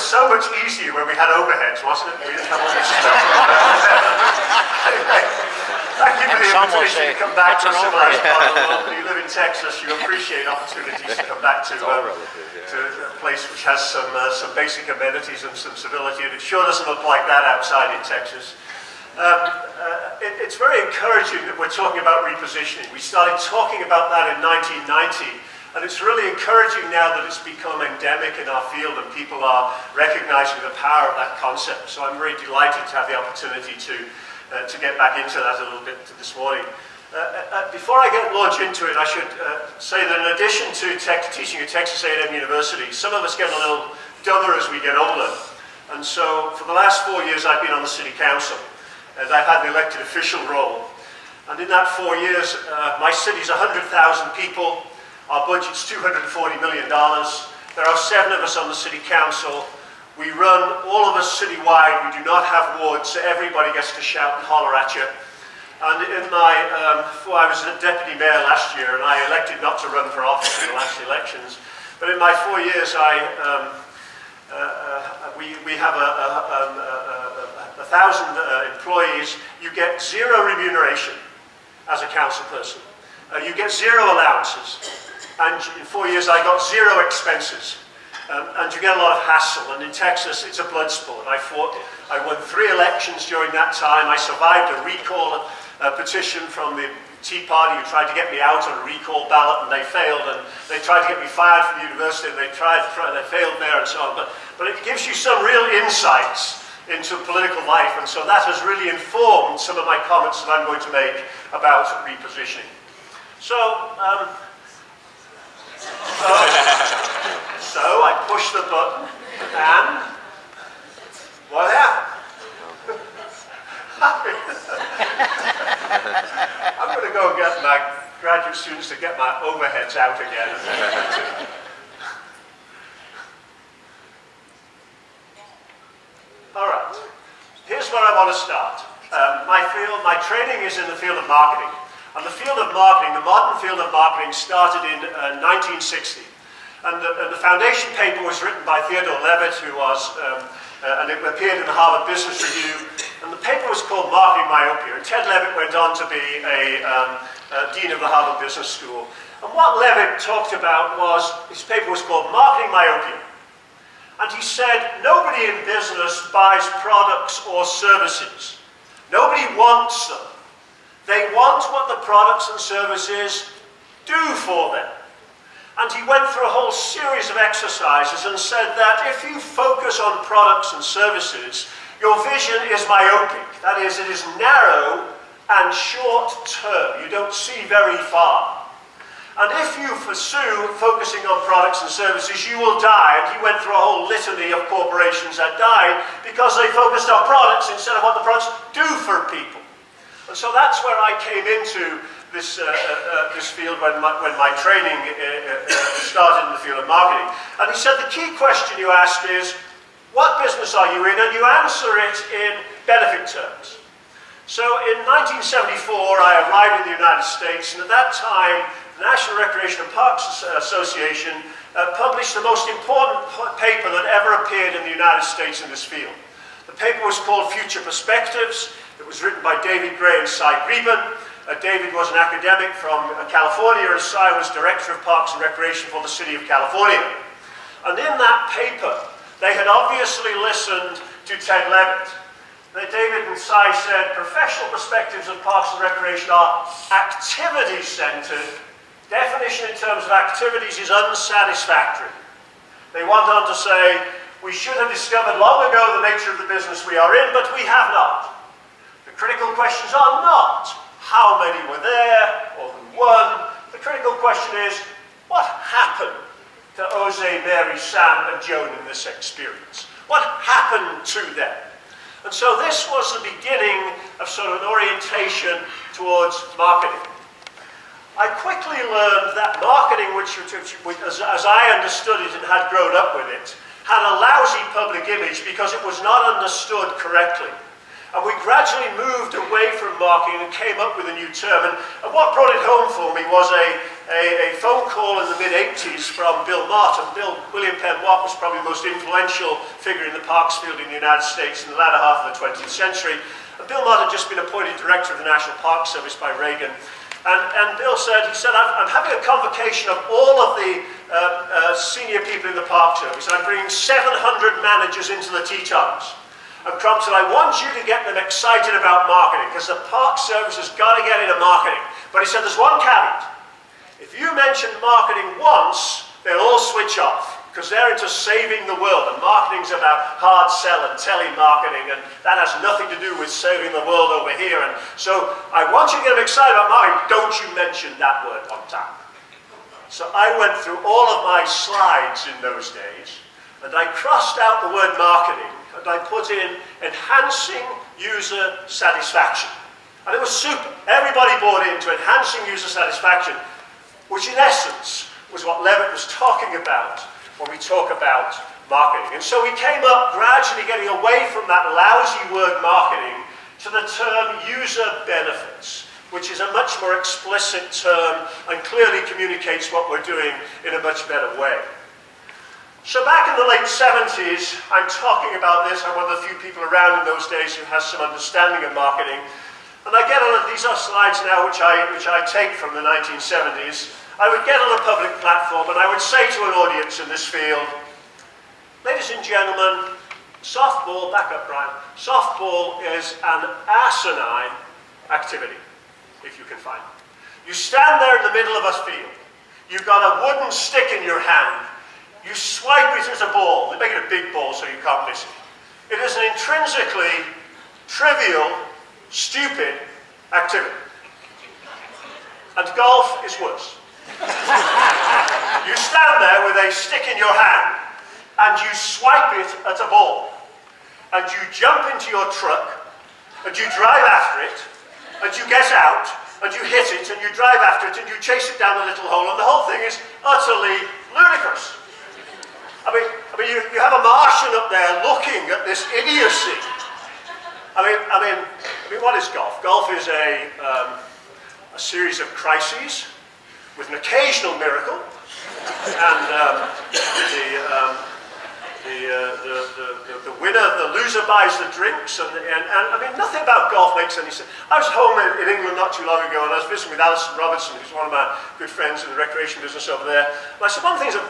was so much easier when we had overheads, wasn't it? We didn't have all this stuff. anyway, thank you for the invitation to come back to a civilized part of the world. When you live in Texas, you appreciate opportunities to come back to, yeah. to a place which has some, uh, some basic amenities and some civility, and it sure doesn't look like that outside in Texas. Um, uh, it, it's very encouraging that we're talking about repositioning. We started talking about that in 1990, and it's really encouraging now that it's become endemic in our field and people are recognizing the power of that concept. So I'm very delighted to have the opportunity to, uh, to get back into that a little bit this morning. Uh, uh, before I get launch into it, I should uh, say that in addition to tech, teaching at Texas A&M University, some of us get a little dumber as we get older. And so for the last four years, I've been on the city council and I've had an elected official role. And in that four years, uh, my city's 100,000 people, our budget's $240 million. There are seven of us on the city council. We run, all of us citywide, we do not have wards, so everybody gets to shout and holler at you. And in my, um, well, I was a deputy mayor last year and I elected not to run for office in the last elections. But in my four years, I, um, uh, uh, we, we have a, a, um, a, a, a thousand uh, employees. You get zero remuneration as a council person. Uh, you get zero allowances. And in four years, I got zero expenses. Um, and you get a lot of hassle. And in Texas, it's a blood sport. I fought, I won three elections during that time. I survived a recall uh, petition from the Tea Party who tried to get me out on a recall ballot and they failed. And they tried to get me fired from the university and they tried, tried they failed there and so on. But, but it gives you some real insights into political life. And so that has really informed some of my comments that I'm going to make about repositioning. So, um, so, I push the button and what happened? I'm going to go get my graduate students to get my overheads out again. All right, here's where I want to start. Um, my field, my training is in the field of marketing. And the field of marketing, the modern field of marketing started in uh, 1960. And the, and the, foundation paper was written by Theodore Levitt, who was, um, uh, and it appeared in the Harvard Business Review. And the paper was called Marketing Myopia. And Ted Levitt went on to be a um, uh, dean of the Harvard Business School. And what Levitt talked about was, his paper was called Marketing Myopia. And he said, nobody in business buys products or services. Nobody wants them. They want what the products and services do for them. And he went through a whole series of exercises and said that if you focus on products and services, your vision is myopic. That is, it is narrow and short term. You don't see very far. And if you pursue focusing on products and services, you will die. And he went through a whole litany of corporations that died because they focused on products instead of what the products do for people. And so that's where I came into this, uh, uh, uh, this field when my, when my training uh, uh, started in the field of marketing. And he said the key question you ask is, what business are you in? And you answer it in benefit terms. So in 1974, I arrived in the United States, and at that time, the National Recreation and Parks Association uh, published the most important paper that ever appeared in the United States in this field. The paper was called Future Perspectives. It was written by David Gray and Cy Greben. Uh, David was an academic from uh, California and Cy was Director of Parks and Recreation for the City of California. And in that paper, they had obviously listened to Ted Levitt. David and Cy said, professional perspectives of parks and recreation are activity-centered. Definition in terms of activities is unsatisfactory. They went on to say, we should have discovered long ago the nature of the business we are in, but we have not. Questions are not how many were there or who won. The critical question is, what happened to Jose, Mary, Sam, and Joan in this experience? What happened to them? And so this was the beginning of sort of an orientation towards marketing. I quickly learned that marketing, which, which as, as I understood it and had grown up with it, had a lousy public image because it was not understood correctly. And we gradually moved away from marketing and came up with a new term. And, and what brought it home for me was a, a, a phone call in the mid-80s from Bill Martin. Bill, William Penn Mott was probably the most influential figure in the parks field in the United States in the latter half of the 20th century. And Bill Martin had just been appointed director of the National Park Service by Reagan. And, and Bill said, he said, I'm, I'm having a convocation of all of the uh, uh, senior people in the Park Service. I'm bringing 700 managers into the Tetons. And Crump said, I want you to get them excited about marketing because the Park Service has got to get into marketing. But he said, there's one caveat. If you mention marketing once, they'll all switch off because they're into saving the world and marketing's about hard sell and telemarketing and that has nothing to do with saving the world over here and so I want you to get them excited about marketing don't you mention that word on time so I went through all of my slides in those days and I crossed out the word marketing and I put in enhancing user satisfaction and it was super everybody bought into enhancing user satisfaction which in essence was what Levitt was talking about when we talk about marketing. And so we came up gradually getting away from that lousy word marketing to the term user benefits, which is a much more explicit term and clearly communicates what we're doing in a much better way. So back in the late 70s, I'm talking about this, I'm one of the few people around in those days who has some understanding of marketing, and I get on, these are slides now which I, which I take from the 1970s, I would get on a public platform and I would say to an audience in this field, ladies and gentlemen, softball, back up Brian, softball is an asinine activity, if you can find it. You stand there in the middle of a field, you've got a wooden stick in your hand, you swipe it as a ball, they make it a big ball so you can't miss it. It is an intrinsically trivial, stupid activity. And golf is worse you stand there with a stick in your hand and you swipe it at a ball. And you jump into your truck and you drive after it and you get out and you hit it and you drive after it and you chase it down the little hole and the whole thing is utterly ludicrous. I mean, I mean you, you have Martian up there looking at this idiocy. I mean, I mean, I mean what is golf? Golf is a, um, a series of crises with an occasional miracle. And um, the, um, the, uh, the, the, the, winner, the loser buys the drinks. And, and, and, I mean, nothing about golf makes any sense. I was home in, England not too long ago and I was visiting with Alistair Robertson, who's one of my good friends in the recreation business over there. And I said, one of the things I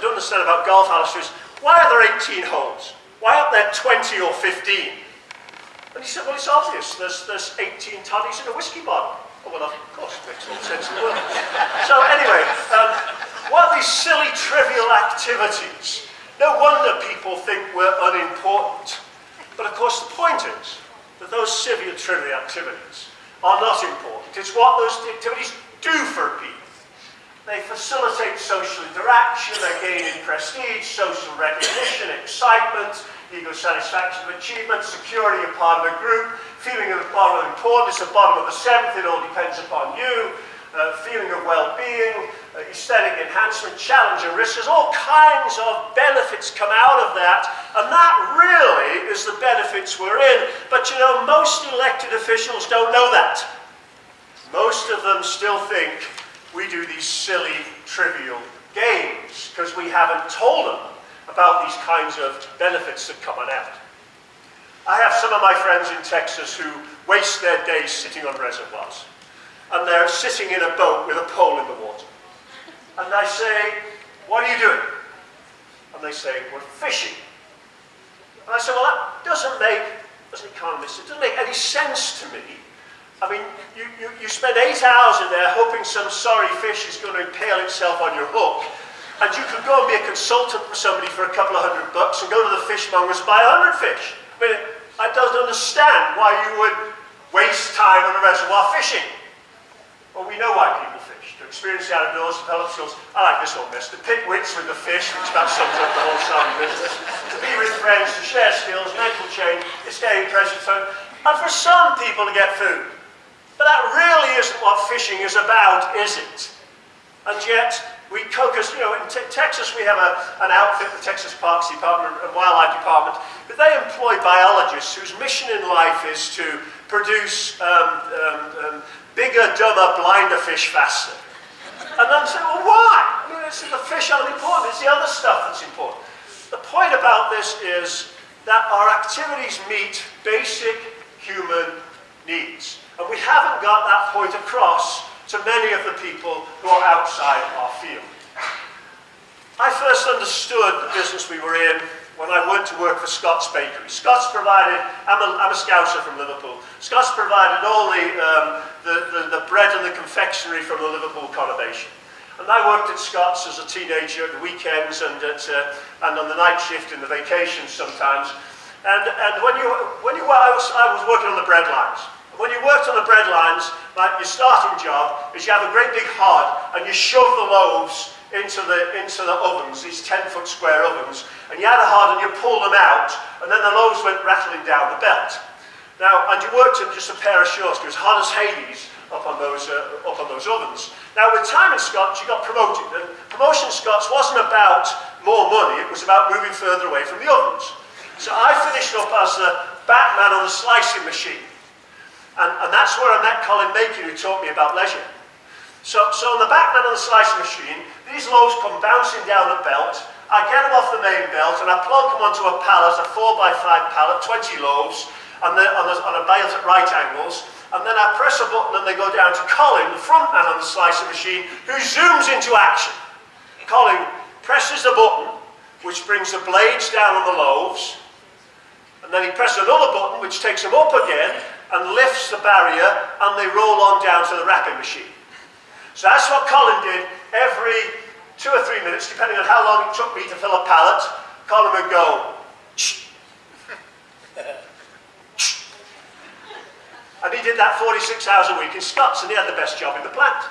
don't understand about golf, Alistair, is why are there 18 holes? Why aren't there 20 or 15? And he said, well, it's obvious. There's, there's 18 toddies in a whiskey bottle. Oh, well, of course, it makes all sense in the world. So anyway, um, what are these silly, trivial activities? No wonder people think we're unimportant. But of course, the point is that those silly, trivial activities are not important. It's what those activities do for people. They facilitate social interaction, they gain in prestige, social recognition, excitement, ego satisfaction of achievement, security of part of a group, feeling of the bottom of importance, the bottom of the seventh, it all depends upon you, uh, feeling of well-being, uh, aesthetic enhancement, challenge and risk. There's all kinds of benefits come out of that, and that really is the benefits we're in. But you know, most elected officials don't know that. Most of them still think we do these silly, trivial games because we haven't told them about these kinds of benefits that come on out. I have some of my friends in Texas who waste their days sitting on reservoirs. And they're sitting in a boat with a pole in the water. And I say, what are you doing? And they say, we're fishing. And I say, well, that doesn't make, as an economist, it doesn't make any sense to me. I mean, you, you, you spend eight hours in there hoping some sorry fish is going to impale itself on your hook. And you could go and be a consultant for somebody for a couple of hundred bucks and go to the fishmongers and buy a hundred fish. I mean, I don't understand why you would waste time on a reservoir fishing. Well, we know why people fish. To experience the outdoors, develop skills. I like this one best. To pick wits with the fish, which about sums up the whole salmon business. To be with friends, to share skills, mental change, escape pressure zone. And for some people to get food. But that really isn't what fishing is about, is it? And yet, we focus, you know, in Texas we have a, an outfit, the Texas Parks Department and Wildlife Department, but they employ biologists whose mission in life is to produce um, um, um, bigger, dumber, blinder fish faster. And I'm saying, well, why? I mean, it's the fish aren't important, it's the other stuff that's important. The point about this is that our activities meet basic human needs. And we haven't got that point across to many of the people who are outside our field. I first understood the business we were in when I went to work for Scott's Bakery. Scott's provided, I'm a, I'm a scouser from Liverpool, Scott's provided all the, um, the, the, the, bread and the confectionery from the Liverpool conurbation. And I worked at Scott's as a teenager at the weekends and, at, uh, and on the night shift in the vacations sometimes. And, and when, you, when you, I, was, I was working on the bread lines. When you worked on the bread lines, like your starting job is you have a great big hod and you shove the loaves into the, into the ovens, these 10 foot square ovens, and you had a hod and you pull them out, and then the loaves went rattling down the belt. Now, and you worked in just a pair of shorts, was hot as Hades up on those, uh, up on those ovens. Now, with time in Scott's, you got promoted, and promotion in Scott's wasn't about more money, it was about moving further away from the ovens. So I finished up as the backman on the slicing machine. And, and that's where I met Colin Makin, who taught me about leisure. So, so on the back backman on the slicing machine, these loaves come bouncing down the belt. I get them off the main belt and I plonk them onto a pallet, a 4x5 pallet, 20 loaves, and the, on, the, on a belt at right angles. And then I press a button and they go down to Colin, the front man on the slicer machine, who zooms into action. Colin presses the button, which brings the blades down on the loaves. And then he presses another button, which takes them up again and lifts the barrier, and they roll on down to the wrapping machine. So that's what Colin did every two or three minutes, depending on how long it took me to fill a pallet, Colin would go, and he did that 46 hours a week in Scott's, and he had the best job in the plant.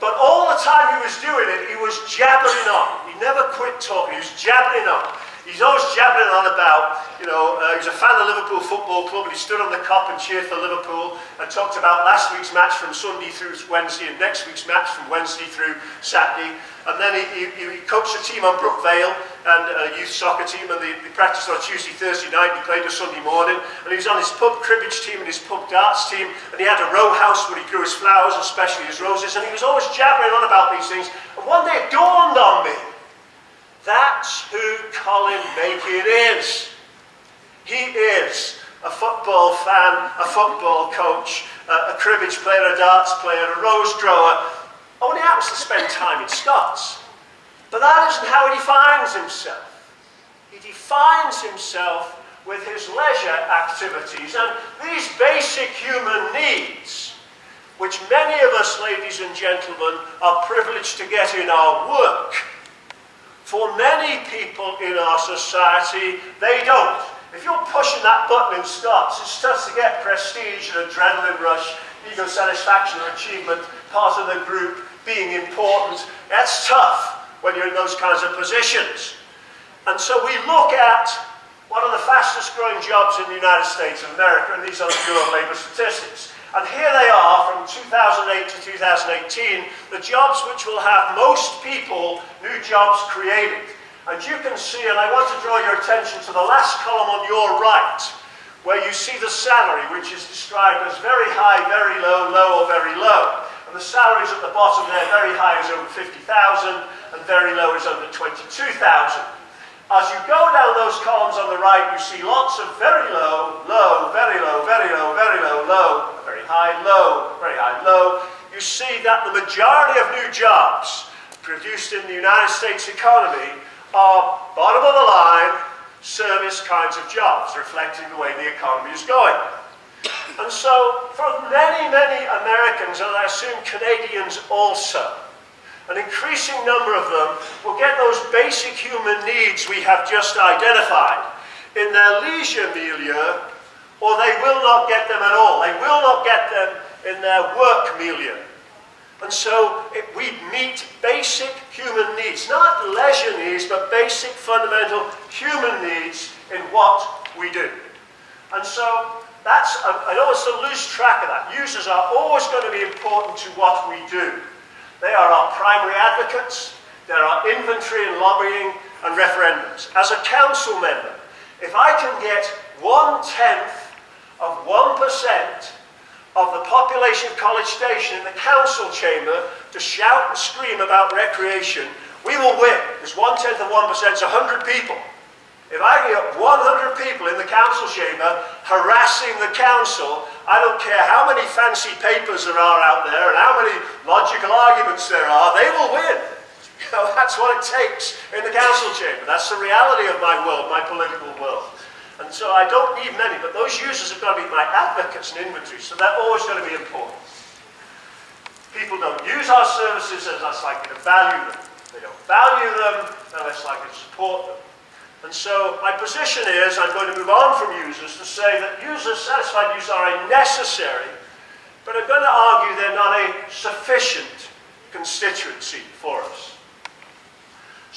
But all the time he was doing it, he was jabbering on. He never quit talking, he was jabbering on. He's always jabbering on about, you know, uh, he's a fan of Liverpool Football Club and he stood on the Kop and cheered for Liverpool and talked about last week's match from Sunday through Wednesday and next week's match from Wednesday through Saturday. And then he, he, he coached a team on Brookvale and a youth soccer team and they, they practiced on Tuesday, Thursday night, he played a Sunday morning and he was on his pub cribbage team and his pub darts team and he had a row house where he grew his flowers, especially his roses, and he was always jabbering on about these things. And one day it dawned on me that's who Colin Makin is. He is a football fan, a football coach, a, a cribbage player, a darts player, a rose grower. Only happens to spend time in Scott's. But that isn't how he defines himself. He defines himself with his leisure activities and these basic human needs, which many of us, ladies and gentlemen, are privileged to get in our work for many people in our society, they don't. If you're pushing that button in Scott's, it starts to get prestige and adrenaline rush, ego satisfaction or achievement, part of the group, being important. That's tough when you're in those kinds of positions. And so we look at one of the fastest growing jobs in the United States of America, and these are the Bureau of Labor Statistics. And here they are from 2008 to 2018, the jobs which will have most people, new jobs created. And you can see, and I want to draw your attention to the last column on your right, where you see the salary, which is described as very high, very low, low, or very low. And the salaries at the bottom there, very high is over 50,000, and very low is under 22,000. As you go down those columns on the right, you see lots of very low, low, very low, very low, very low, low, high, low, very high, low. You see that the majority of new jobs produced in the United States economy are bottom of the line service kinds of jobs, reflecting the way the economy is going. And so, for many, many Americans, and I assume Canadians also, an increasing number of them will get those basic human needs we have just identified in their leisure milieu, or they will not get them at all. They will not get them in their work milieu. And so it, we meet basic human needs, not leisure needs, but basic fundamental human needs in what we do. And so that's, I don't want to lose track of that. Users are always going to be important to what we do. They are our primary advocates. They're our inventory and lobbying and referendums. As a council member, if I can get one-tenth of 1% of the population of College Station in the council chamber to shout and scream about recreation, we will win. Because one-tenth of 1% is 100 people. If I get 100 people in the council chamber harassing the council, I don't care how many fancy papers there are out there and how many logical arguments there are, they will win. You know, that's what it takes in the council chamber. That's the reality of my world, my political world. And so I don't need many, but those users have got to be my advocates and inventory, so they're always going to be important. People don't use our services, they're less likely to value them. They don't value them, they're less likely to support them. And so my position is, I'm going to move on from users to say that users, satisfied users are a necessary, but I'm going to argue they're not a sufficient constituency for us.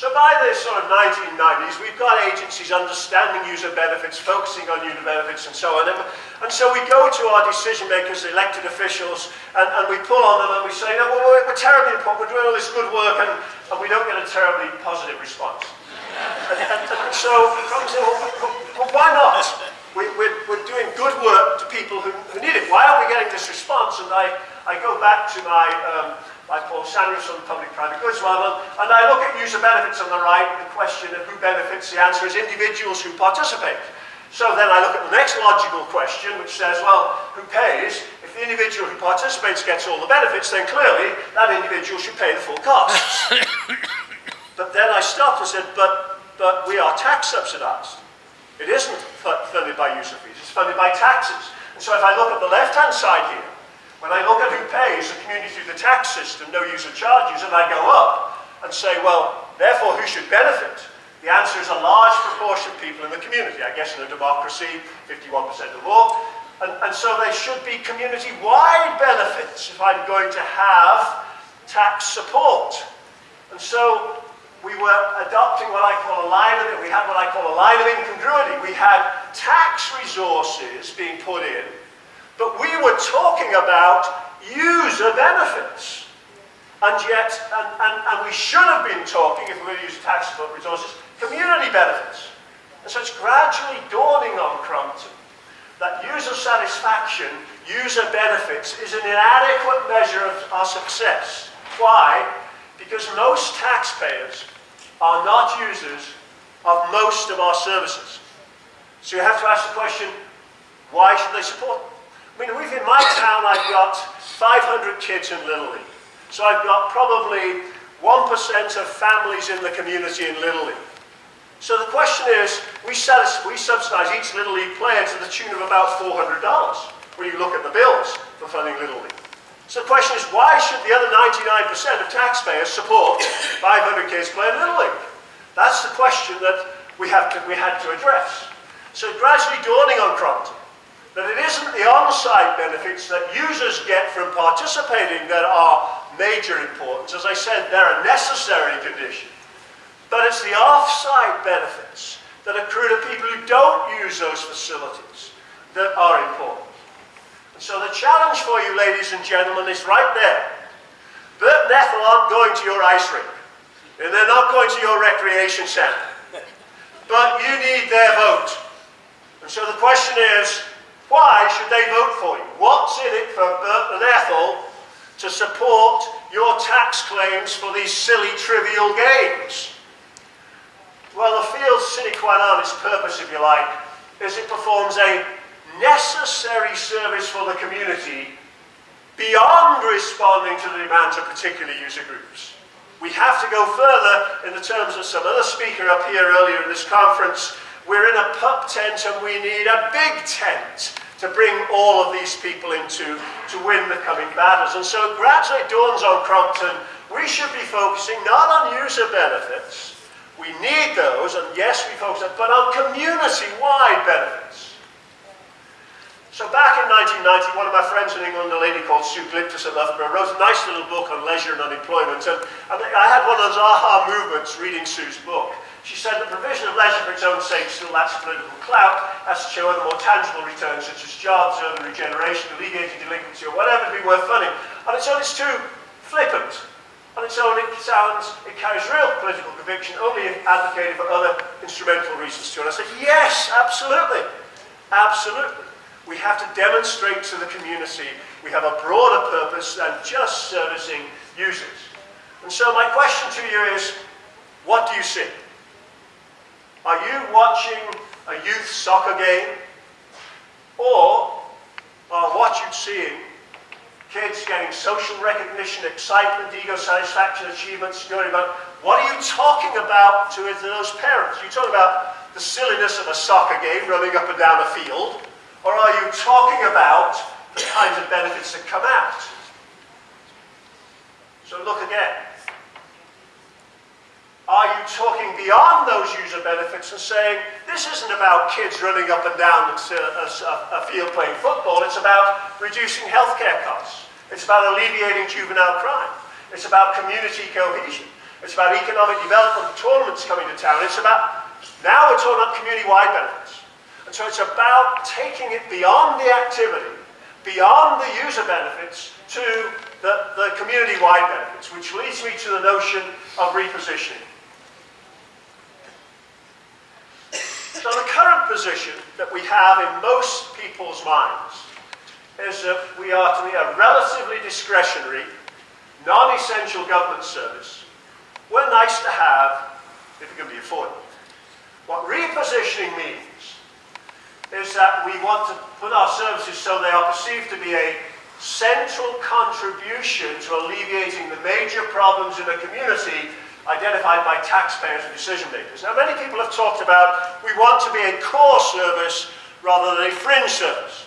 So by the sort of 1990s, we've got agencies understanding user benefits, focusing on user benefits and so on. And, and so we go to our decision makers, elected officials, and, and we pull on them and we say, no, well, we're, we're terribly important, we're doing all this good work, and, and we don't get a terribly positive response so well, why not? We, we're, we're doing good work to people who, who need it. Why aren't we getting this response? And I, I go back to my, um, my Paul Samuelson public-private goods model, and I look at user benefits on the right, the question of who benefits, the answer is individuals who participate. So then I look at the next logical question, which says, well, who pays? If the individual who participates gets all the benefits, then clearly that individual should pay the full costs. but then I stopped and said, but but we are tax subsidized. It isn't funded by user fees, it's funded by taxes. And so if I look at the left-hand side here, when I look at who pays the community through the tax system, no user charges, and I go up and say, well, therefore who should benefit? The answer is a large proportion of people in the community. I guess in a democracy, 51% of all. And, and so they should be community-wide benefits if I'm going to have tax support. And so we were adopting what I call a line of, it. we had what I call a line of incongruity. We had tax resources being put in, but we were talking about user benefits. And yet, and, and, and we should have been talking, if we were to use tax resources, community benefits. And so it's gradually dawning on Crompton that user satisfaction, user benefits, is an inadequate measure of our success. Why? Because most taxpayers are not users of most of our services. So you have to ask the question, why should they support them? I mean, we've in my town, I've got 500 kids in Little League. So I've got probably 1% of families in the community in Little League. So the question is, we, we subsidize each Little League player to the tune of about $400 when you look at the bills for funding Little League. So the question is, why should the other 99% of taxpayers support 500 kids playing Little League? That's the question that we, have to, we had to address. So gradually dawning on Crompton that it isn't the on-site benefits that users get from participating that are major importance. As I said, they're a necessary condition. But it's the off-site benefits that accrue to people who don't use those facilities that are important. And So the challenge for you, ladies and gentlemen, is right there. Bert and Ethel aren't going to your ice rink, and they're not going to your recreation centre. But you need their vote. And so the question is, why should they vote for you? What's in it for Bert and to support your tax claims for these silly, trivial games? Well, the field sine qua non, its purpose, if you like, is it performs a necessary service for the community beyond responding to the demands of particular user groups. We have to go further in the terms of some other speaker up here earlier in this conference. We're in a pup tent and we need a big tent to bring all of these people into to win the coming battles. And so it gradually dawns on Crompton, we should be focusing not on user benefits, we need those, and yes, we focus on, but on community-wide benefits. So back in 1990, one of my friends in England, a lady called Sue Glyptis at Loughborough, wrote a nice little book on leisure and unemployment. And, and I had one of those aha movements reading Sue's book. She said the provision of leisure for its own sake still lacks political clout, has to show other more tangible returns such as jobs, urban regeneration, alleviating delinquency, or whatever to be worth funding. On its own, it's too flippant. On its own, it sounds, it carries real political conviction only if advocated for other instrumental reasons too. And I said, yes, absolutely, absolutely. We have to demonstrate to the community we have a broader purpose than just servicing users. And so my question to you is, what do you see? Are you watching a youth soccer game? Or are what you're seeing kids getting social recognition, excitement, ego satisfaction, achievement, security about what are you talking about to, those parents? Are you talking about the silliness of a soccer game running up and down a field? Or are you talking about the kinds of benefits that come out? So look again. Are you talking beyond those user benefits and saying, this isn't about kids running up and down a, uh, uh, a, field playing football, it's about reducing healthcare costs. It's about alleviating juvenile crime. It's about community cohesion. It's about economic development, tournaments coming to town. It's about, now we're talking about community-wide benefits. And so it's about taking it beyond the activity, beyond the user benefits, to the, the community-wide benefits, which leads me to the notion of repositioning. So the current position that we have in most people's minds is that we are to be a relatively discretionary, non-essential government service. We're nice to have if it can be afforded. What repositioning means is that we want to put our services so they are perceived to be a central contribution to alleviating the major problems in a community identified by taxpayers and decision makers. Now, many people have talked about we want to be a core service rather than a fringe service.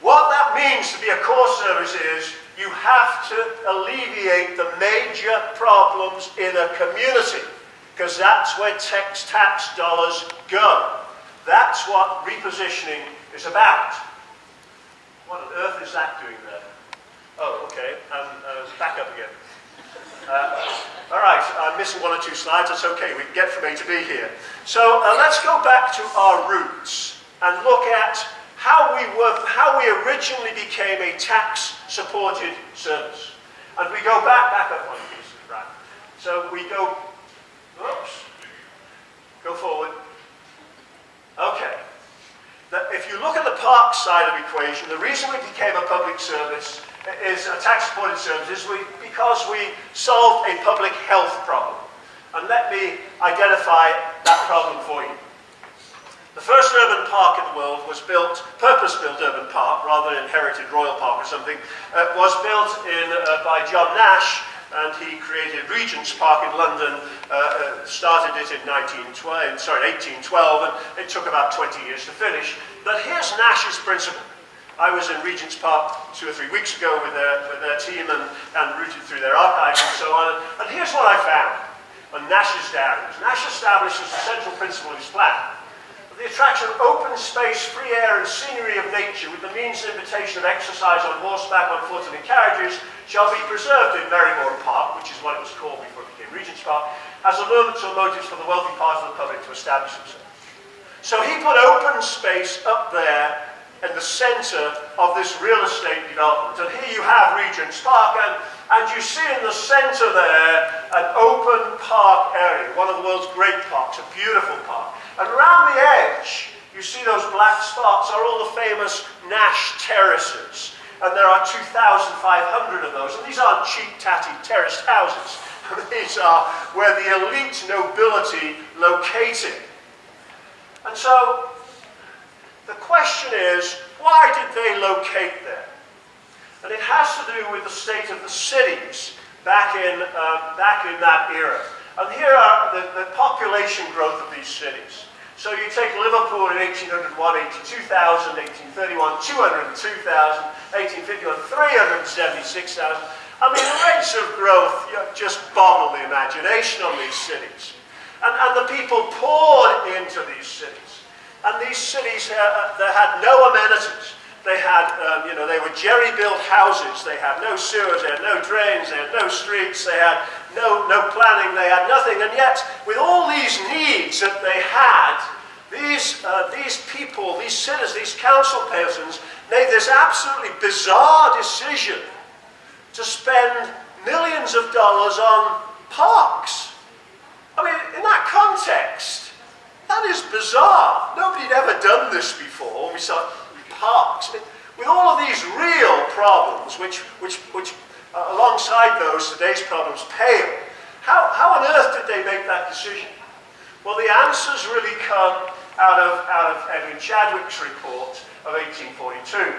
What that means to be a core service is you have to alleviate the major problems in a community because that's where tax, tax dollars go. That's what repositioning is about. What on earth is that doing there? Oh, okay, um, uh, back up again. Uh, all right, I'm missing one or two slides. That's okay. We can get from A to B here. So uh, let's go back to our roots and look at how we, were, how we originally became a tax-supported service. And we go back, back up one piece, right? So we go, oops, go forward. Okay. if you look at the park side of the equation, the reason we became a public service is a tax-supported service is we, because we solved a public health problem. And let me identify that problem for you. The first urban park in the world was built, purpose-built urban park, rather than inherited royal park or something, uh, was built in, uh, by John Nash, and he created Regent's Park in London, uh, uh started it in 1912, sorry, 1812, and it took about 20 years to finish. But here's Nash's principle. I was in Regent's Park two or three weeks ago with their, with their team and, and routed through their archives and so on. And here's what I found on Nash's diaries. Nash establishes the central principle of his plan. The attraction of open space, free air and scenery of nature with the means and invitation of exercise on horseback, on foot and in carriages shall be preserved in Marylebone Park, which is what it was called before it became Regent's Park, as allurements or motives for the wealthy part of the public to establish themselves. So he put open space up there in the centre of this real estate development. And here you have Regent's Park, and, and you see in the centre there an open park area, one of the world's great parks, a beautiful park. And around the edge, you see those black spots are all the famous Nash terraces. And there are 2,500 of those. And these aren't cheap, tatty terraced houses. these are where the elite nobility located. And so the question is, why did they locate there? And it has to do with the state of the cities back in, uh, back in that era. And here are the, the population growth of these cities. So you take Liverpool in 1801, 82,000, 1831, 202,000, 1851, 376,000. I mean, the rates of growth you know, just boggle the imagination on these cities. And, and the people poured into these cities. And these cities uh, they had no amenities. They had, um, you know, they were jerry-built houses. They had no sewers, they had no drains, they had no streets, they had no, no planning, they had nothing. And yet, with all these needs that they had, these, uh, these people, these citizens, these council persons made this absolutely bizarre decision to spend millions of dollars on parks. I mean, in that context, that is bizarre. Nobody had ever done this before. We saw parks. With all of these real problems, which, which, which uh, alongside those, today's problems pale, how, how on earth did they make that decision? Well, the answers really come out of, out of Edwin Chadwick's report of 1842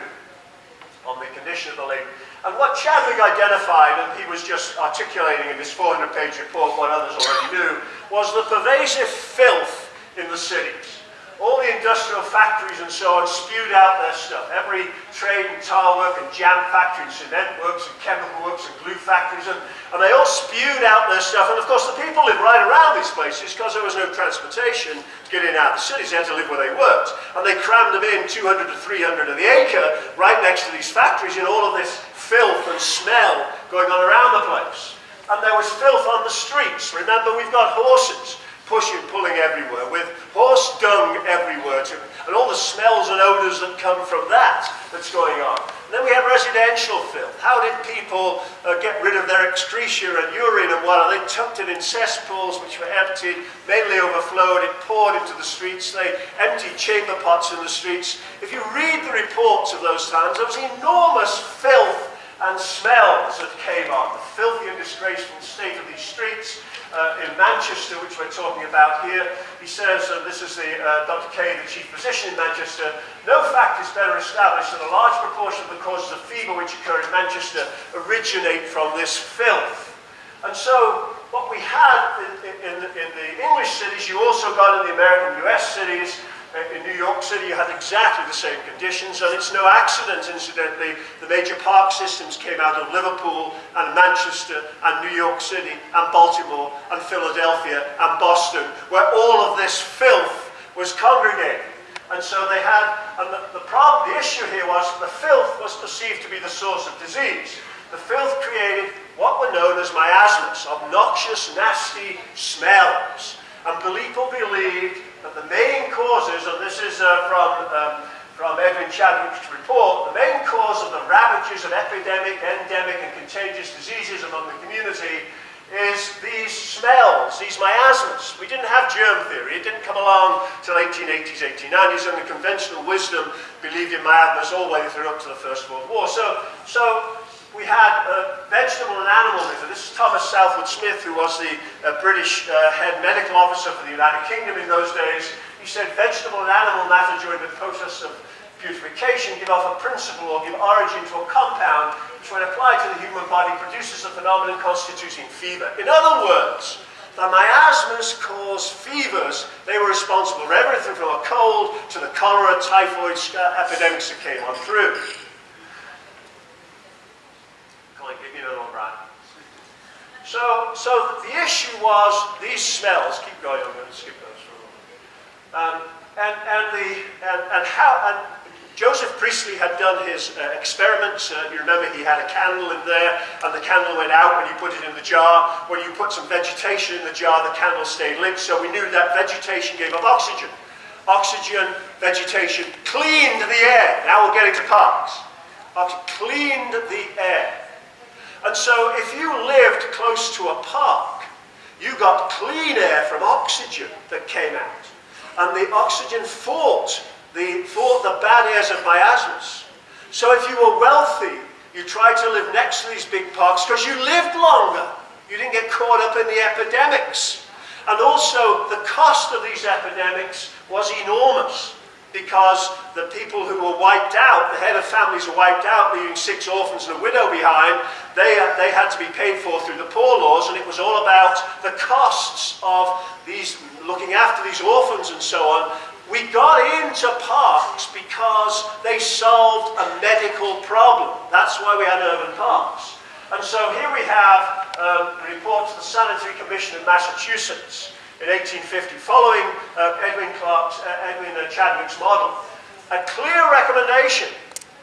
on the condition of the lake. And what Chadwick identified, and he was just articulating in this 400-page report what others already knew, was the pervasive filth in the cities all the industrial factories and so on spewed out their stuff. Every trade and tile work and jam factory and cement works and chemical works and glue factories, and, and they all spewed out their stuff. And of course, the people lived right around these places because there was no transportation getting out of the cities. They had to live where they worked. And they crammed them in 200 to 300 of the acre right next to these factories in all of this filth and smell going on around the place. And there was filth on the streets. Remember, we've got horses pushing, pulling everywhere, with horse dung everywhere, to, and all the smells and odours that come from that that's going on. Then we have residential filth. How did people uh, get rid of their excretia and urine and what? They tucked it in cesspools which were emptied, mainly overflowed, it poured into the streets, they emptied chamber pots in the streets. If you read the reports of those times, there was enormous filth and smells that came on, the filthy and disgraceful state of these streets, uh, in Manchester, which we're talking about here. He says, and this is the, uh, Dr. Kay, the chief physician in Manchester, no fact is better established that a large proportion of the causes of fever which occur in Manchester originate from this filth. And so what we had in, in, in the English cities, you also got in the American US cities, Uh, in New York City, you had exactly the same conditions, and it's no accident, incidentally, the major park systems came out of Liverpool and Manchester and New York City and Baltimore and Philadelphia and Boston, where all of this filth was congregated. And so they had, and the, the problem, the issue here was the filth was perceived to be the source of disease. The filth created what were known as miasmas, obnoxious, nasty smells. And people believed that the main causes, and this is uh, from, um, from Edwin Chadwick's report, the main cause of the ravages of epidemic, endemic, and contagious diseases among the community is these smells, these miasmas. We didn't have germ theory. It didn't come along till 1880s, 1890s, and the conventional wisdom believed in miasmas all the way through up to the First World War. So, so we had uh, vegetable and animal matter. This is Thomas Southwood Smith, who was the uh, British uh, head medical officer for the United Kingdom in those days. He said vegetable and animal matter during the process of putrefaction give off a principle or give origin to a compound which when applied to the human body produces a phenomenon constituting fever. In other words, the miasmas cause fevers. They were responsible for everything from a cold to the cholera, typhoid epidemics that came on through. So, so the issue was these smells. Keep going. I'm going to skip those for a moment. Um, and and the and, and how and Joseph Priestley had done his uh, experiments. Uh, you remember he had a candle in there, and the candle went out when you put it in the jar. When you put some vegetation in the jar, the candle stayed lit. So we knew that vegetation gave off oxygen. Oxygen, vegetation, cleaned the air. Now we're getting to parks. Oxy cleaned the air. And so if you lived close to a park, you got clean air from oxygen that came out. And the oxygen fought the, fought the bad airs of miasmas. So if you were wealthy, you tried to live next to these big parks because you lived longer. You didn't get caught up in the epidemics. And also, the cost of these epidemics was enormous because the people who were wiped out, the head of families were wiped out, leaving six orphans and a widow behind, they, they had to be paid for through the poor laws, and it was all about the costs of these looking after these orphans and so on. We got into parks because they solved a medical problem. That's why we had urban parks. And so here we have um, a report to the Sanitary Commission in Massachusetts in 1850, following uh, Edwin, Clark's, uh, Edwin uh, Chadwick's model. A clear recommendation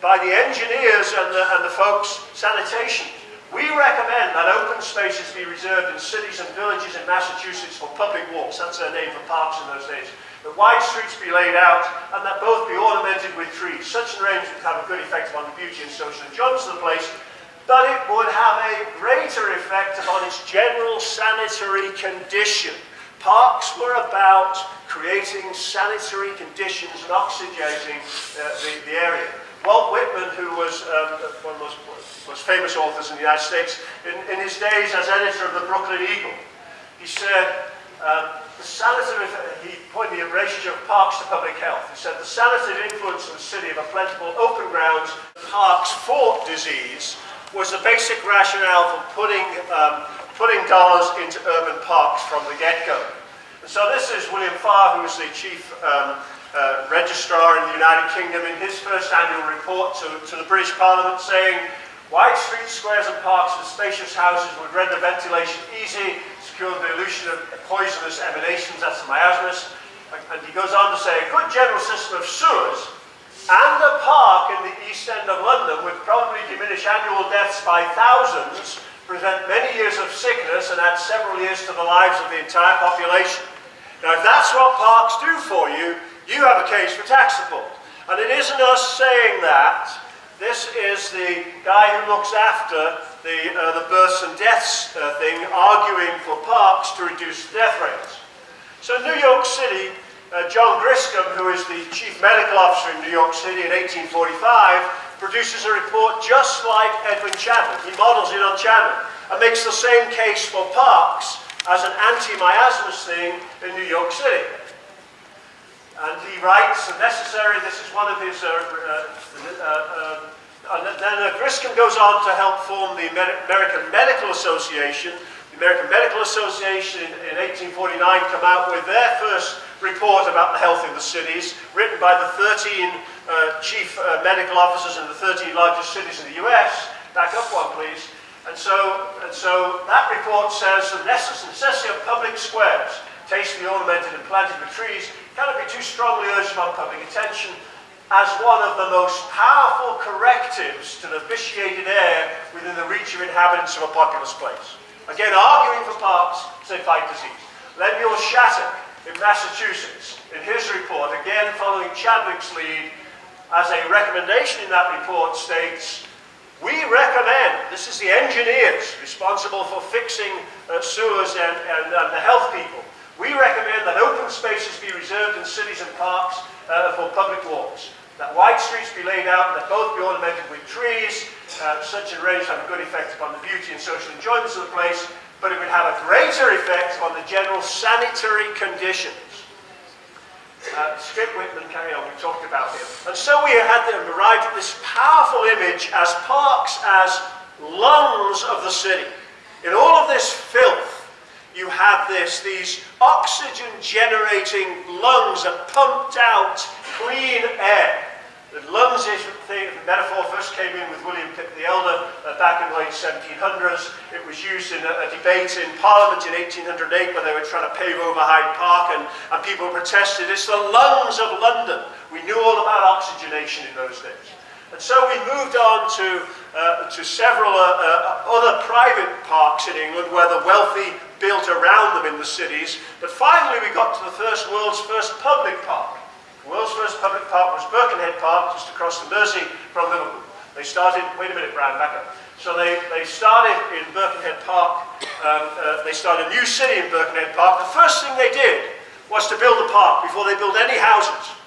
by the engineers and the, and the folks, sanitation. We recommend that open spaces be reserved in cities and villages in Massachusetts for public walks. That's their name for parks in those days. That wide streets be laid out and that both be ornamented with trees. Such an arrangement would have a good effect upon the beauty and social enjoyment of the place, but it would have a greater effect upon its general sanitary condition Parks were about creating sanitary conditions and oxygenating uh, the, the area. Walt Whitman, who was um, one of the most, most famous authors in the United States, in, in his days as editor of the Brooklyn Eagle, he said, um, the sanative, he pointed the relationship of parks to public health. He said the sanative influence of the city of a plentiful open grounds, parks fought disease, was the basic rationale for putting, um, putting dollars into urban parks from the get-go. So this is William Farr, who is the chief um, uh, registrar in the United Kingdom, in his first annual report to, to the British Parliament saying, wide streets, squares and parks with spacious houses would render ventilation easy, secure the dilution of poisonous emanations, that's the miasmas. And he goes on to say, a good general system of sewers and a park in the east end of London would probably diminish annual deaths by thousands, prevent many years of sickness and add several years to the lives of the entire population. Now, if that's what parks do for you, you have a case for tax support. And it isn't us saying that. This is the guy who looks after the, uh, the births and deaths uh, thing, arguing for parks to reduce death rates. So New York City, uh, John Griscom, who is the chief medical officer in New York City in 1845, produces a report just like Edwin Chadwick. He models it on Chadwick and makes the same case for parks as an anti-miasmus thing in New York City. And he writes, necessary, this is one of his, uh, uh, uh, and then Griscom goes on to help form the American Medical Association. The American Medical Association in, in 1849 come out with their first report about the health of the cities, written by the 13 uh, chief uh, medical officers in the 30 largest cities in the US. Back up one, please. And so, and so that report says the necessity of public squares, tastefully ornamented and planted with trees, cannot be too strongly urged upon public attention as one of the most powerful correctives to the vitiated air within the reach of inhabitants of a populous place. Again, arguing for parks to fight disease. Lemuel Shattuck in Massachusetts, in his report, again following Chadwick's lead, as a recommendation in that report states, we recommend, this is the engineers responsible for fixing uh, sewers and, and, and the health people, we recommend that open spaces be reserved in cities and parks uh, for public walks, that wide streets be laid out and that both be ornamented with trees. Uh, such arrangements have a good effect upon the beauty and social enjoyments of the place, but it would have a greater effect on the general sanitary conditions. Uh, Whitman, carry on, we talked about him. And so we had them arrived at this powerful image as parks as lungs of the city. In all of this filth, you have this, these oxygen generating lungs that pumped out clean air. The lungs is metaphor first came in with William Pitt the Elder uh, back in the late 1700s. It was used in a, a, debate in Parliament in 1808 when they were trying to pave over Hyde Park and, and people protested, it's the lungs of London. We knew all about oxygenation in those days. And so we moved on to, uh, to several uh, uh, other private parks in England where the wealthy built around them in the cities. But finally, we got to the first world's first public park. World's first public park was Birkenhead Park, just across the Mersey from Liverpool. They started, wait a minute, Brian, back up. So they, they started in Birkenhead Park, um, uh, they started a new city in Birkenhead Park. The first thing they did was to build a park before they built any houses.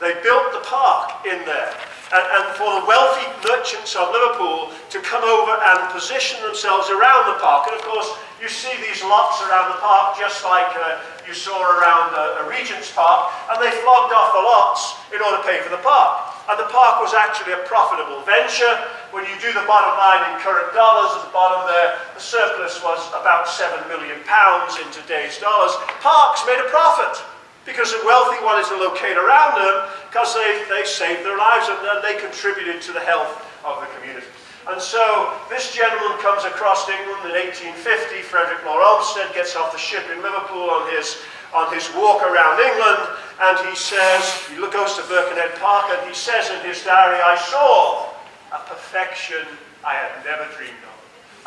They built the park in there and, and for the wealthy merchants of Liverpool to come over and position themselves around the park. And of course, you see these lots around the park just like uh, you saw around uh, a Regent's Park, and they flogged off the lots in order to pay for the park. And the park was actually a profitable venture. When you do the bottom line in current dollars at the bottom there, the surplus was about £7 million in today's dollars. Parks made a profit because the wealthy wanted to locate around them because they, they saved their lives and they contributed to the health of the community. And so this gentleman comes across England in 1850. Frederick Law Olmsted gets off the ship in Liverpool on his, on his walk around England and he says, he goes to Birkenhead Park and he says in his diary, I saw a perfection I had never dreamed of.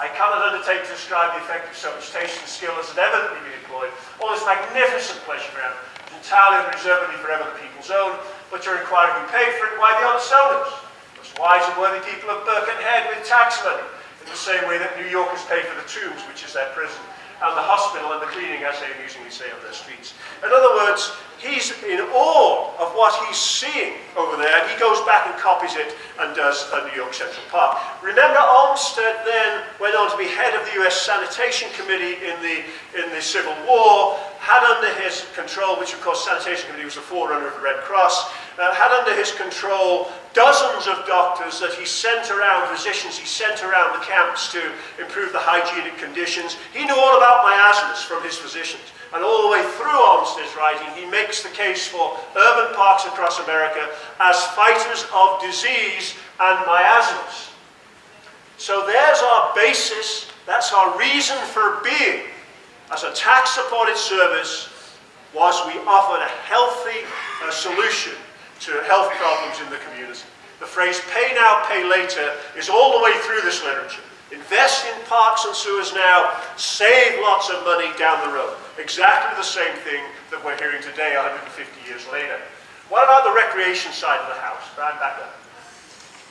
I cannot undertake to describe the effect of so much taste and skill as had evidently been employed. All this magnificent pleasure ground entirely and reservedly forever the people's own, but you're inquiring who paid for it, why the owners? Those wise and worthy people of Birkenhead with tax money, in the same way that New Yorkers pay for the tombs, which is their prison. and the hospital and the cleaning, as they amusingly say of their streets. In other words, he's in awe of what he's seeing over there. He goes back and copies it and does a New York Central Park. Remember, Olmsted then went on to be head of the U.S. Sanitation Committee in the, in the Civil War, had under his control, which of course Sanitation Committee was the forerunner of the Red Cross, uh, had under his control dozens of doctors that he sent around, physicians he sent around the camps to improve the hygienic conditions. He knew all about miasmas from his physicians. And all the way through Olmsted's writing, he makes the case for urban parks across America as fighters of disease and miasmas. So there's our basis, that's our reason for being. As a tax-supported service, was we offered a healthy uh, solution to health problems in the community. The phrase pay now, pay later is all the way through this literature. Invest in parks and sewers now, save lots of money down the road. Exactly the same thing that we're hearing today 150 years later. What about the recreation side of the house? Right back up.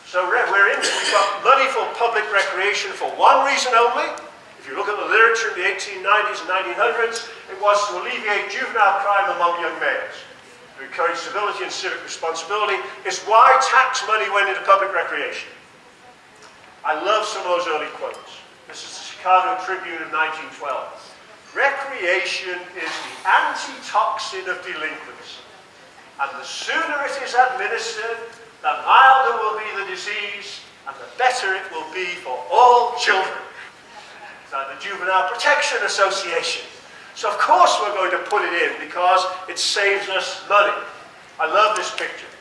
So we're in, we've got money for public recreation for one reason only. If you look at the literature in the 1890s and 1900s, it was to alleviate juvenile crime among young males to encourage civility and civic responsibility, is why tax money went into public recreation. I love some of those early quotes. This is the Chicago Tribune of 1912. Recreation is the antitoxin of delinquency. And the sooner it is administered, the milder will be the disease, and the better it will be for all children. So the Juvenile Protection Association so of course we're going to put it in because it saves us money. I love this picture.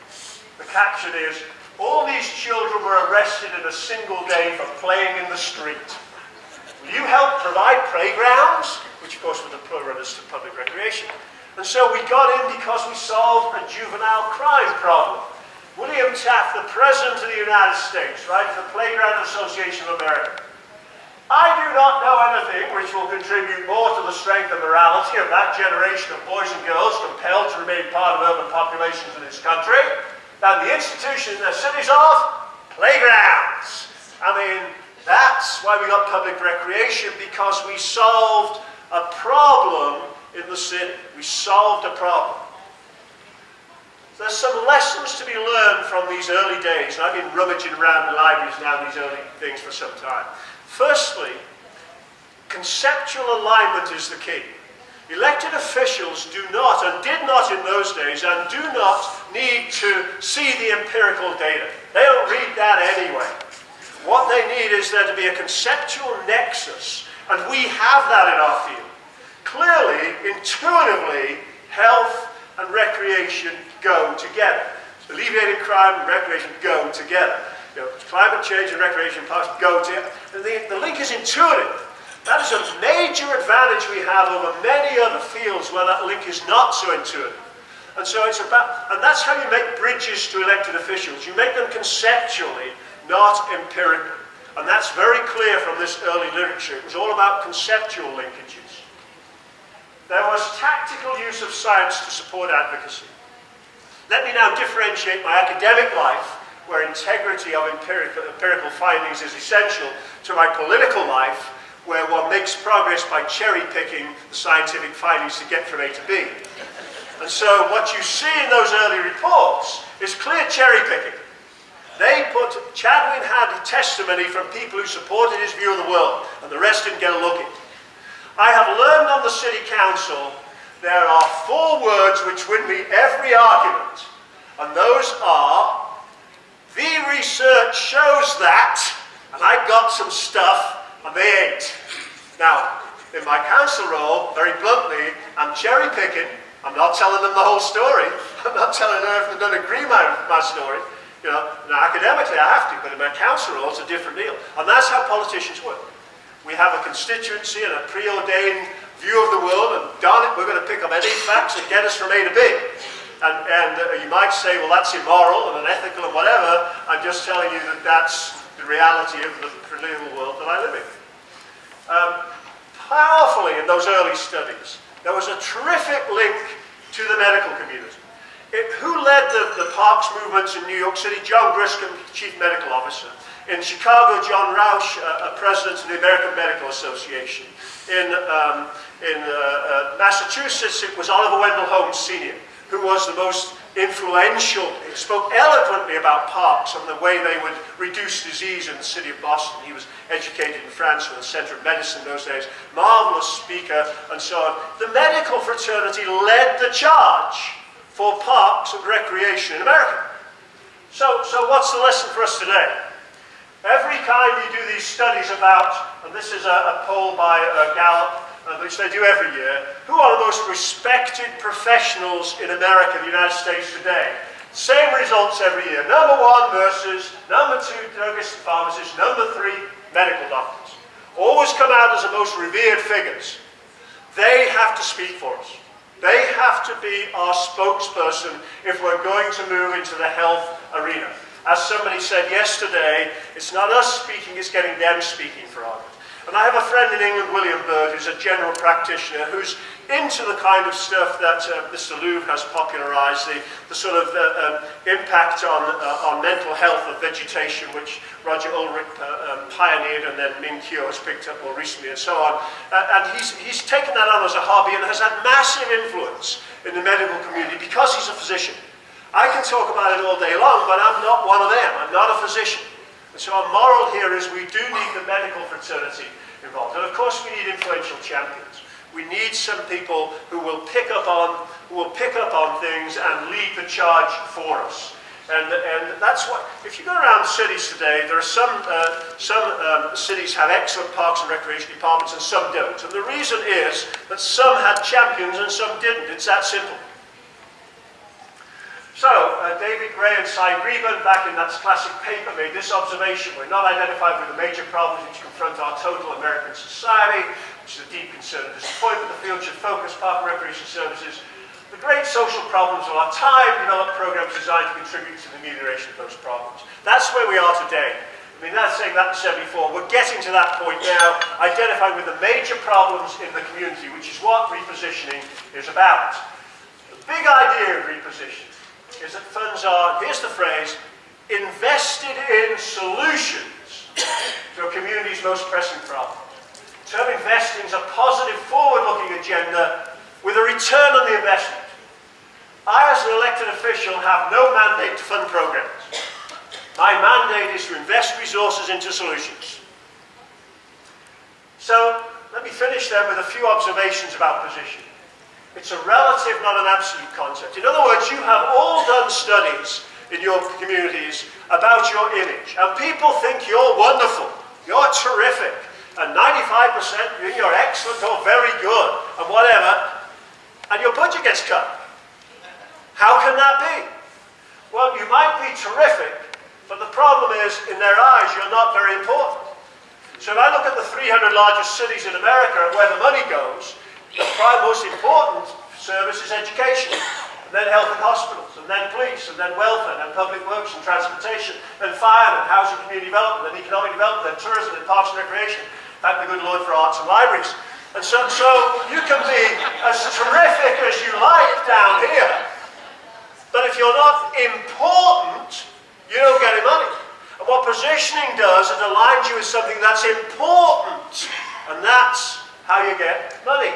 The caption is, all these children were arrested in a single day for playing in the street. Will you help provide playgrounds? Which of course were the pluralists to public recreation. And so we got in because we solved a juvenile crime problem. William Taft, the President of the United States, right, the Playground Association of America, I do not know anything which will contribute more to the strength and morality of that generation of boys and girls compelled to remain part of urban populations in this country than the institution in their cities of playgrounds. I mean, that's why we got public recreation, because we solved a problem in the city. We solved a problem. There's some lessons to be learned from these early days. I've been rummaging around the libraries now, these early things for some time. Firstly, conceptual alignment is the key. Elected officials do not, and did not in those days, and do not need to see the empirical data. They don't read that anyway. What they need is there to be a conceptual nexus, and we have that in our field. Clearly, intuitively, health and recreation go together. Alleviating crime and recreation go together. You know, climate change and recreation parks go together. The, the link is intuitive. That is a major advantage we have over many other fields where that link is not so intuitive. And so it's about, and that's how you make bridges to elected officials. You make them conceptually, not empirically. And that's very clear from this early literature. It was all about conceptual linkages. There was tactical use of science to support advocacy. Let me now differentiate my academic life where integrity of empirical, empirical findings is essential to my political life, where one makes progress by cherry picking the scientific findings to get from A to B. And so what you see in those early reports is clear cherry picking. They put, Chadwick had testimony from people who supported his view of the world, and the rest didn't get a look at. I have learned on the city council there are four words which win me every argument, and those are the research shows that, and I got some stuff, and they ain't. Now, in my council role, very bluntly, I'm cherry picking. I'm not telling them the whole story. I'm not telling them if they don't agree my, my story. You know, now academically I have to, but in my council role it's a different deal. And that's how politicians work. We have a constituency and a preordained view of the world, and darn it, we're going to pick up any facts that get us from A to B. And, and uh, you might say, well, that's immoral and unethical and whatever. I'm just telling you that that's the reality of the political world that I live in. Um, powerfully in those early studies, there was a terrific link to the medical community. It, who led the, the parks movements in New York City? John Griscom, Chief Medical Officer. In Chicago, John Rauch, uh, a president of the American Medical Association. In, um, in uh, uh, Massachusetts, it was Oliver Wendell Holmes Sr., who was the most influential. He spoke eloquently about parks and the way they would reduce disease in the city of Boston. He was educated in France with the Center of Medicine in those days. Marvelous speaker and so on. The medical fraternity led the charge for parks and recreation in America. So, so what's the lesson for us today? Every time you do these studies about, and this is a, a poll by uh, Gallup, uh, which they do every year, who are the most respected professionals in America, the United States today? Same results every year. Number one, nurses. Number two, druggists and pharmacists. Number three, medical doctors. Always come out as the most revered figures. They have to speak for us. They have to be our spokesperson if we're going to move into the health arena. As somebody said yesterday, it's not us speaking, it's getting them speaking for good. And I have a friend in England, William Bird, who's a general practitioner, who's into the kind of stuff that uh, Mr. Louv has popularized, the, the sort of uh, um, impact on, uh, on mental health of vegetation, which Roger Ulrich uh, um, pioneered and then Ming Kuo has picked up more recently and so on. Uh, and he's, he's taken that on as a hobby and has had massive influence in the medical community because he's a physician. I can talk about it all day long, but I'm not one of them. I'm not a physician. And so our moral here is we do need the medical fraternity involved. And of course we need influential champions. We need some people who will pick up on, who will pick up on things and lead the charge for us. And, and that's what, if you go around cities today, there are some, uh, some um, cities have excellent parks and recreation departments and some don't. And the reason is that some had champions and some didn't. It's that simple. So, uh, David Gray and Sy Greben, back in that classic paper, made this observation. We're not identified with the major problems which confront our total American society, which is a deep concern and disappointment. The field should focus park and recreation services. The great social problems of our time, develop programs designed to contribute to the amelioration of those problems. That's where we are today. I mean, that's saying that in 74. We're getting to that point now, identifying with the major problems in the community, which is what repositioning is about. The big idea of repositioning is that funds are, here's the phrase, invested in solutions to a community's most pressing problem. Term investing is a positive, forward-looking agenda with a return on the investment. I, as an elected official, have no mandate to fund programs. My mandate is to invest resources into solutions. So, let me finish then with a few observations about position. It's a relative, not an absolute concept. In other words, you have all done studies in your communities about your image. And people think you're wonderful, you're terrific, and 95% you're excellent or very good, and whatever, and your budget gets cut. How can that be? Well, you might be terrific, but the problem is, in their eyes, you're not very important. So if I look at the 300 largest cities in America and where the money goes, the prime most important service is education, and then health and hospitals, and then police, and then welfare, and public works and transportation, and fire, and housing community development, and economic development, and tourism, and parks and recreation. Thank the good Lord for arts and libraries. And so, so you can be as terrific as you like down here, but if you're not important, you don't get any money. And what positioning does, it aligns you with something that's important, and that's how you get money.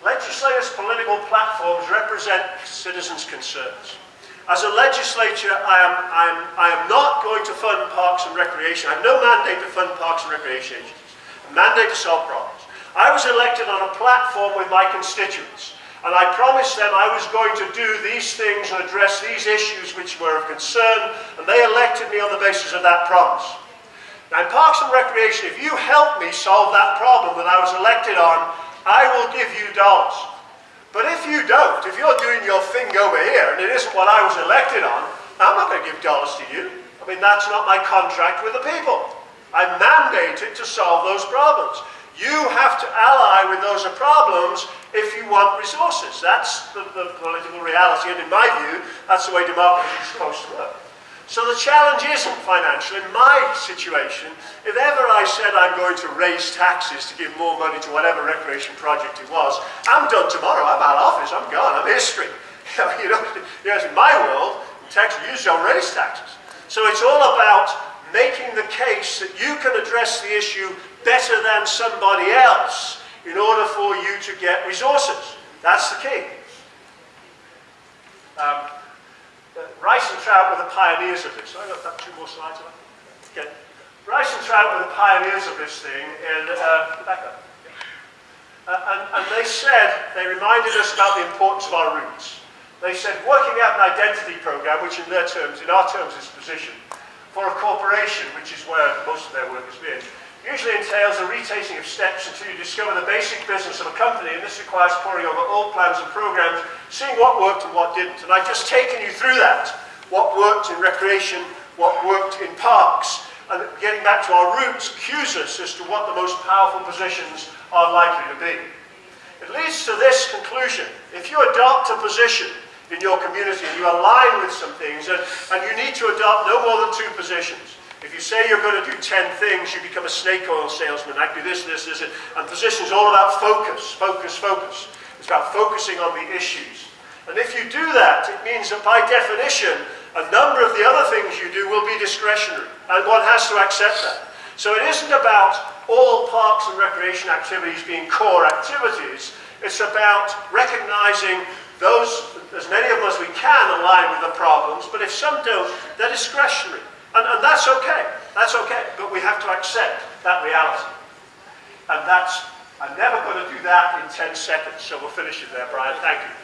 Legislators' political platforms represent citizens' concerns. As a legislature, I am, I, am, I am not going to fund parks and recreation. I have no mandate to fund parks and recreation agencies. A mandate to solve problems. I was elected on a platform with my constituents, and I promised them I was going to do these things and address these issues which were of concern, and they elected me on the basis of that promise. Now, in Parks and Recreation, if you help me solve that problem that I was elected on, I will give you dollars. But if you don't, if you're doing your thing over here and it isn't what I was elected on, I'm not going to give dollars to you. I mean, that's not my contract with the people. I'm mandated to solve those problems. You have to ally with those problems if you want resources. That's the, the political reality, and in my view, that's the way democracy is supposed to work. So the challenge isn't financial. In my situation, if ever I said I'm going to raise taxes to give more money to whatever recreation project it was, I'm done tomorrow. I'm out of office. I'm gone. I'm history. you know, know, in my world, tax, you don't raise taxes. So it's all about making the case that you can address the issue better than somebody else in order for you to get resources. That's the key. Um, Rice and Trout were the pioneers of this. I got that two more slides. Okay. Rice and Trout were the pioneers of this thing in uh, Quebec. Uh, and, and they said, they reminded us about the importance of our roots. They said, working out an identity program, which in their terms, in our terms is position, for a corporation, which is where most of their work has been, usually entails a retracing of steps until you discover the basic business of a company, and this requires poring over all plans and programs, seeing what worked and what didn't. And I've just taken you through that, what worked in recreation, what worked in parks, and getting back to our roots cues us as to what the most powerful positions are likely to be. It leads to this conclusion. If you adopt a position in your community and you align with some things, and, and you need to adopt no more than two positions. If you say you're going to do 10 things, you become a snake oil salesman. I do this, this, this. And position is all about focus, focus, focus. It's about focusing on the issues. And if you do that, it means that by definition, a number of the other things you do will be discretionary. And one has to accept that. So it isn't about all parks and recreation activities being core activities. It's about recognizing those, as many of us we can align with the problems, but if some don't, they're discretionary. And, and that's okay. That's okay. But we have to accept that reality. And that's, I'm never going to do that in 10 seconds. So we'll finish it there, Brian. Thank you.